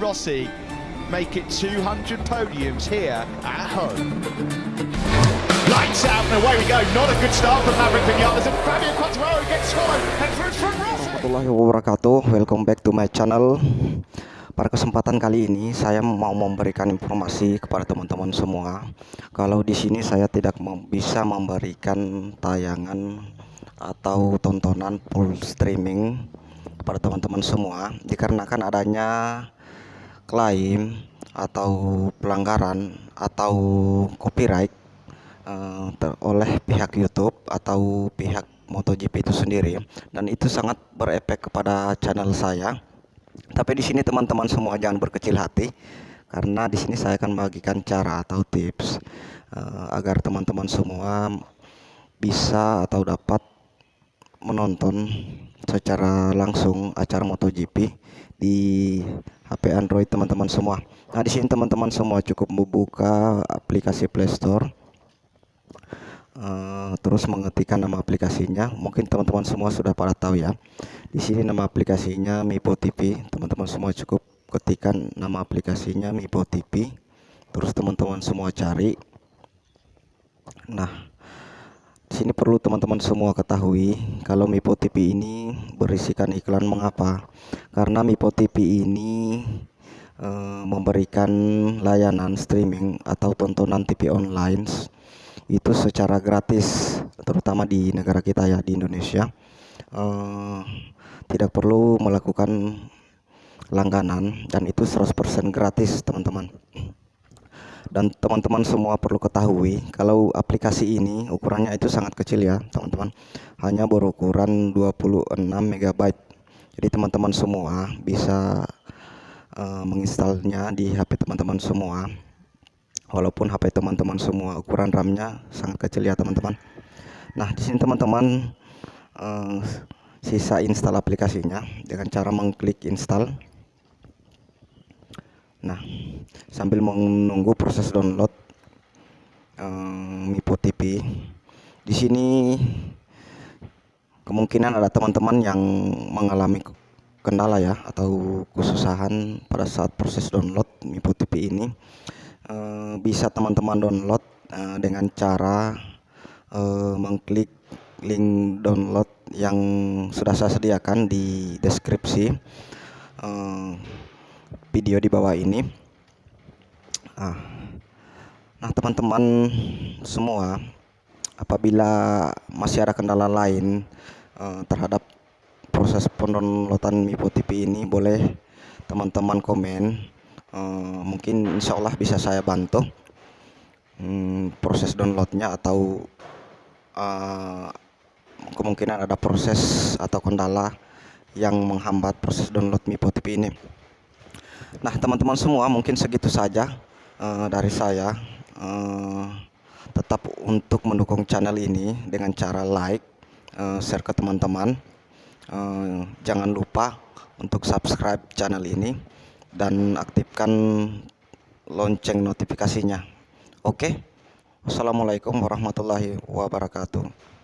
Rossi make it 200 podiums here at home. Lights out and away we go. Not a good start for Maverick Vinales and Fabio Quartararo gets swallowed and through from Rossi. warahmatullahi wabarakatuh Welcome back to my channel Pada kesempatan kali ini saya mau memberikan informasi kepada teman-teman semua Kalau di sini saya tidak bisa memberikan tayangan atau tontonan full streaming kepada teman-teman semua Dikarenakan adanya klaim atau pelanggaran atau copyright ter- oleh pihak YouTube atau pihak MotoGP itu sendiri dan itu sangat berefek kepada channel saya. Tapi di sini teman-teman semua jangan berkecil hati karena di sini saya akan membagikan cara atau tips eh, agar teman-teman semua bisa atau dapat menonton secara langsung acara MotoGP di HP Android teman-teman semua. Nah, di sini teman-teman semua cukup membuka aplikasi Play Store Eh, terus mengetikkan nama aplikasinya. Mungkin teman-teman semua sudah pada tahu ya. Di sini nama aplikasinya Mipo TV. Teman-teman semua cukup ketikkan nama aplikasinya Mipo TV. Terus teman-teman semua cari. Nah, sini perlu teman-teman semua ketahui kalau Mipo TV ini berisikan iklan mengapa? Karena Mipo TV ini eh, memberikan layanan streaming atau tontonan TV online itu secara gratis terutama di negara kita ya di Indonesia eh, tidak perlu melakukan langganan dan itu 100% gratis teman-teman dan teman-teman semua perlu ketahui kalau aplikasi ini ukurannya itu sangat kecil ya teman-teman hanya berukuran 26 MB jadi teman-teman semua bisa eh, menginstalnya di HP teman-teman semua walaupun HP teman-teman semua ukuran RAM-nya sangat kecil ya teman-teman. Nah di sini teman-teman eh, sisa install aplikasinya dengan cara mengklik install. Nah sambil menunggu proses download eh, Mipo TV, di sini kemungkinan ada teman-teman yang mengalami kendala ya atau kesusahan pada saat proses download Mipo TV ini. Eh, bisa teman-teman download eh, dengan cara eh, mengklik link download yang sudah saya sediakan di deskripsi. Eh, video di bawah ini. Ah. Nah, teman-teman semua, apabila masih ada kendala lain eh, terhadap proses pendownloadan Mipo TV ini, boleh teman-teman komen Eh, mungkin insya Allah bisa saya bantu hmm, proses downloadnya atau uh, kemungkinan ada proses atau kendala yang menghambat proses download Mipo TV ini. Nah teman-teman semua mungkin segitu saja uh, dari saya. Uh, tetap untuk mendukung channel ini dengan cara like, uh, share ke teman-teman. Uh, jangan lupa untuk subscribe channel ini dan aktifkan lonceng notifikasinya. Oke. Wassalamualaikum warahmatullahi wabarakatuh.